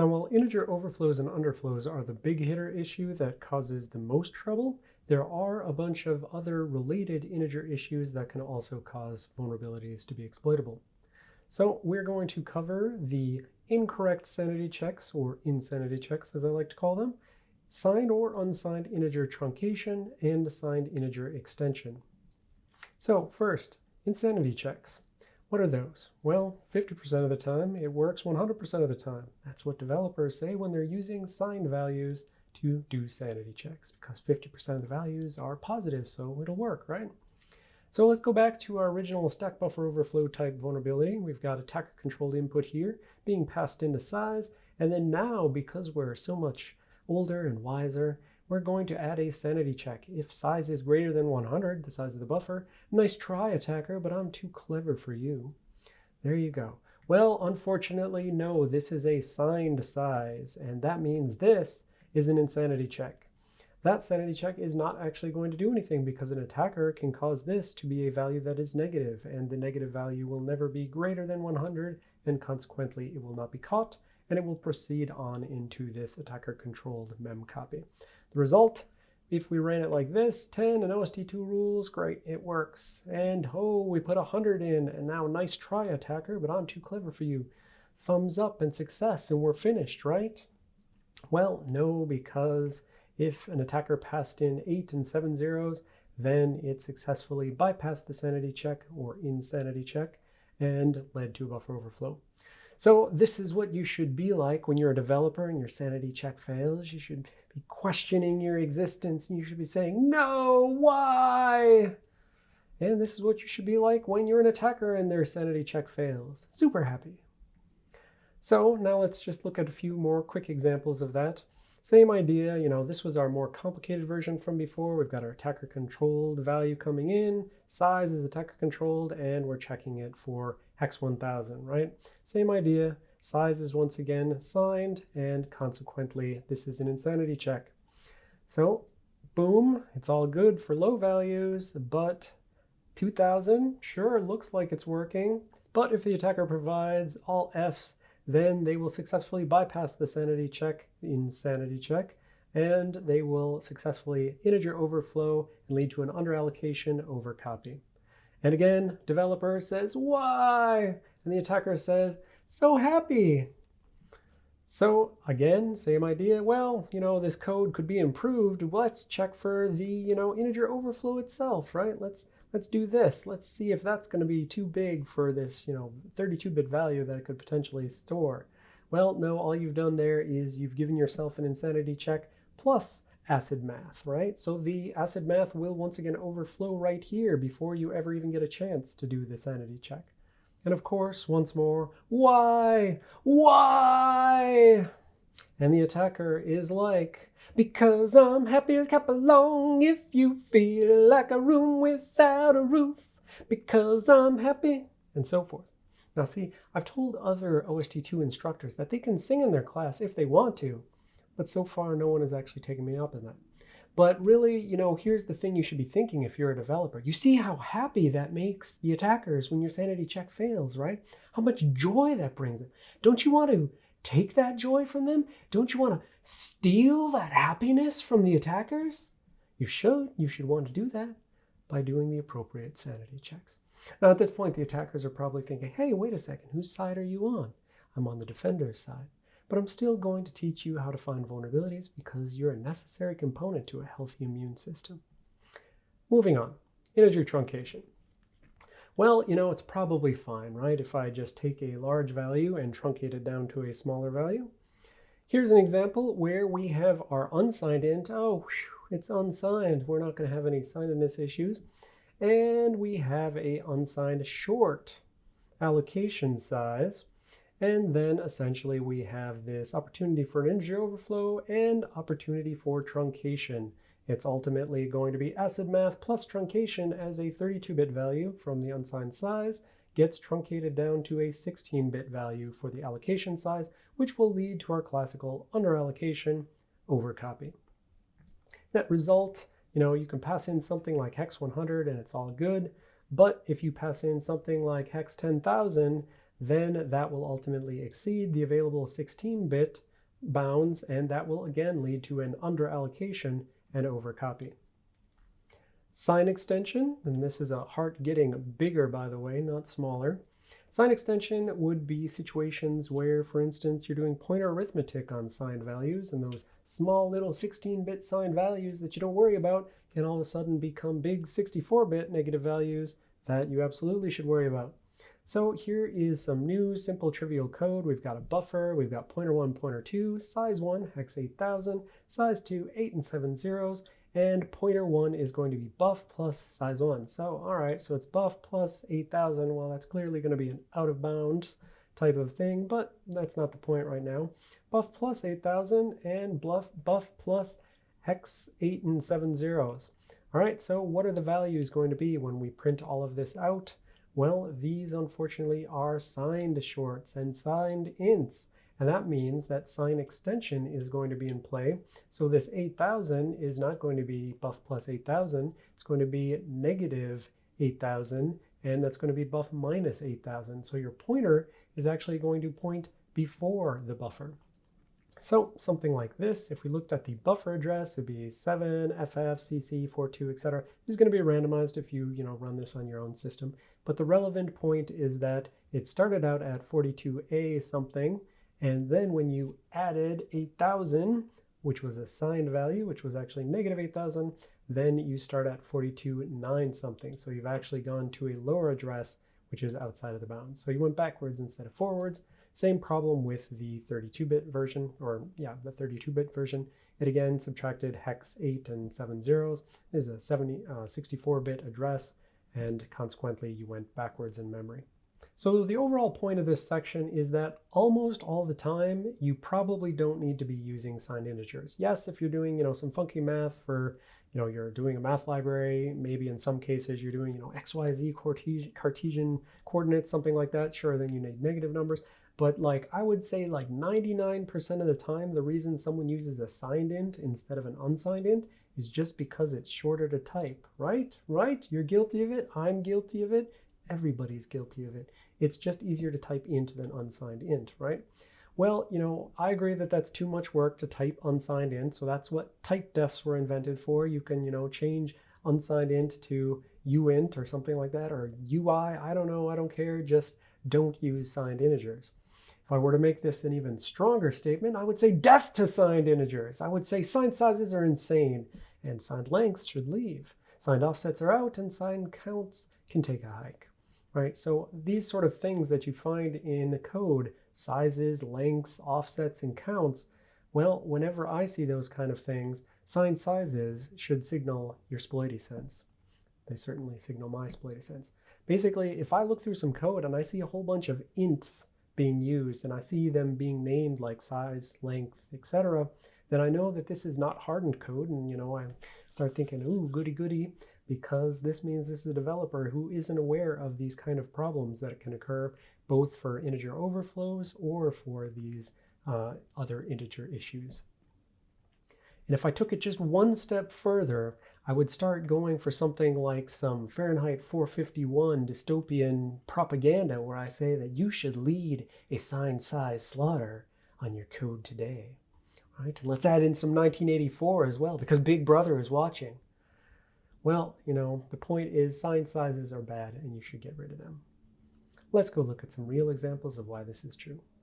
Now, while integer overflows and underflows are the big hitter issue that causes the most trouble, there are a bunch of other related integer issues that can also cause vulnerabilities to be exploitable. So we're going to cover the incorrect sanity checks, or insanity checks as I like to call them, signed or unsigned integer truncation, and signed integer extension. So first, insanity checks. What are those? Well, 50% of the time, it works 100% of the time. That's what developers say when they're using signed values to do sanity checks, because 50% of the values are positive, so it'll work, right? So let's go back to our original stack buffer overflow type vulnerability. We've got attacker controlled input here being passed into size. And then now, because we're so much older and wiser, we're going to add a sanity check. If size is greater than 100, the size of the buffer, nice try attacker, but I'm too clever for you. There you go. Well, unfortunately, no, this is a signed size, and that means this is an insanity check. That sanity check is not actually going to do anything because an attacker can cause this to be a value that is negative, and the negative value will never be greater than 100, and consequently it will not be caught, and it will proceed on into this attacker-controlled mem copy. The result, if we ran it like this, 10 and OST2 rules, great, it works. And oh, we put 100 in, and now nice try, attacker, but I'm too clever for you. Thumbs up and success, and we're finished, right? Well, no, because if an attacker passed in 8 and 7 zeros, then it successfully bypassed the sanity check or insanity check and led to a buffer overflow. So this is what you should be like when you're a developer and your sanity check fails. You should be questioning your existence and you should be saying, no, why? And this is what you should be like when you're an attacker and their sanity check fails. Super happy. So now let's just look at a few more quick examples of that. Same idea, you know, this was our more complicated version from before. We've got our attacker controlled value coming in, size is attacker controlled, and we're checking it for hex 1000, right? Same idea, size is once again signed, and consequently, this is an insanity check. So boom, it's all good for low values, but 2000, sure, looks like it's working. But if the attacker provides all Fs, then they will successfully bypass the sanity check, insanity check, and they will successfully integer overflow and lead to an underallocation over copy. And again, developer says, why? And the attacker says, so happy. So again, same idea. Well, you know, this code could be improved. Let's check for the, you know, integer overflow itself, right? Let's let's do this. Let's see if that's going to be too big for this, you know, 32-bit value that it could potentially store. Well, no, all you've done there is you've given yourself an insanity check plus acid math, right? So the acid math will once again overflow right here before you ever even get a chance to do the sanity check. And of course, once more, why? Why? And the attacker is like, because I'm happy to clap along if you feel like a room without a roof, because I'm happy, and so forth. Now see, I've told other OST2 instructors that they can sing in their class if they want to, but so far no one has actually taken me up on that. But really, you know, here's the thing you should be thinking if you're a developer. You see how happy that makes the attackers when your sanity check fails, right? How much joy that brings them. Don't you want to take that joy from them? Don't you want to steal that happiness from the attackers? You should. You should want to do that by doing the appropriate sanity checks. Now, at this point, the attackers are probably thinking, hey, wait a second, whose side are you on? I'm on the defender's side. But I'm still going to teach you how to find vulnerabilities because you're a necessary component to a healthy immune system. Moving on, integer truncation. Well, you know, it's probably fine, right? If I just take a large value and truncate it down to a smaller value. Here's an example where we have our unsigned int. Oh, it's unsigned. We're not going to have any signedness issues. And we have a unsigned short allocation size. And then essentially we have this opportunity for an integer overflow and opportunity for truncation. It's ultimately going to be acid math plus truncation as a 32-bit value from the unsigned size gets truncated down to a 16-bit value for the allocation size, which will lead to our classical underallocation over copy. That result, you know, you can pass in something like hex 100 and it's all good. But if you pass in something like hex 10,000, then that will ultimately exceed the available 16-bit bounds, and that will again lead to an underallocation and overcopy. Sign extension, and this is a heart getting bigger, by the way, not smaller. Sign extension would be situations where, for instance, you're doing pointer arithmetic on signed values, and those small little 16-bit signed values that you don't worry about can all of a sudden become big 64-bit negative values that you absolutely should worry about. So here is some new simple trivial code. We've got a buffer, we've got pointer 1, pointer 2, size 1, hex 8000, size 2, 8 and 7 zeros, and pointer 1 is going to be buff plus size 1. So, all right, so it's buff plus 8,000. Well, that's clearly going to be an out of bounds type of thing, but that's not the point right now. Buff plus 8,000 and buff, buff plus hex 8 and 7 zeros. All right, so what are the values going to be when we print all of this out? Well, these unfortunately are signed shorts and signed ints. And that means that sign extension is going to be in play. So this 8,000 is not going to be buff plus 8,000. It's going to be negative 8,000, and that's going to be buff minus 8,000. So your pointer is actually going to point before the buffer. So something like this, if we looked at the buffer address, it'd be 7, FF, CC, 42, etc. It's going to be randomized if you, you know, run this on your own system. But the relevant point is that it started out at 42A something, and then when you added 8,000, which was a signed value, which was actually negative 8,000, then you start at 42.9 something. So you've actually gone to a lower address, which is outside of the bounds. So you went backwards instead of forwards. Same problem with the 32-bit version, or yeah, the 32-bit version. It again subtracted hex 8 and 7 zeros. This is a 64-bit uh, address, and consequently you went backwards in memory. So the overall point of this section is that almost all the time, you probably don't need to be using signed integers. Yes, if you're doing, you know, some funky math for, you know, you're doing a math library, maybe in some cases you're doing, you know, XYZ Cartesian, Cartesian coordinates, something like that, sure, then you need negative numbers. But like, I would say like 99% of the time, the reason someone uses a signed int instead of an unsigned int is just because it's shorter to type, right? Right? You're guilty of it. I'm guilty of it. Everybody's guilty of it. It's just easier to type int than unsigned int, right? Well, you know, I agree that that's too much work to type unsigned int, so that's what type defs were invented for. You can, you know, change unsigned int to uint or something like that, or ui, I don't know, I don't care, just don't use signed integers. If I were to make this an even stronger statement, I would say death to signed integers. I would say signed sizes are insane, and signed lengths should leave. Signed offsets are out, and signed counts can take a hike right? So these sort of things that you find in the code, sizes, lengths, offsets, and counts, well, whenever I see those kind of things, signed sizes should signal your sploity sense. They certainly signal my sploity sense. Basically, if I look through some code and I see a whole bunch of ints being used and I see them being named like size, length, etc., then I know that this is not hardened code and you know I start thinking, ooh, goody goody because this means this is a developer who isn't aware of these kind of problems that can occur both for integer overflows or for these uh, other integer issues. And if I took it just one step further, I would start going for something like some Fahrenheit 451 dystopian propaganda where I say that you should lead a sign-size slaughter on your code today. Right? And let's add in some 1984 as well because Big Brother is watching. Well, you know, the point is sign sizes are bad and you should get rid of them. Let's go look at some real examples of why this is true.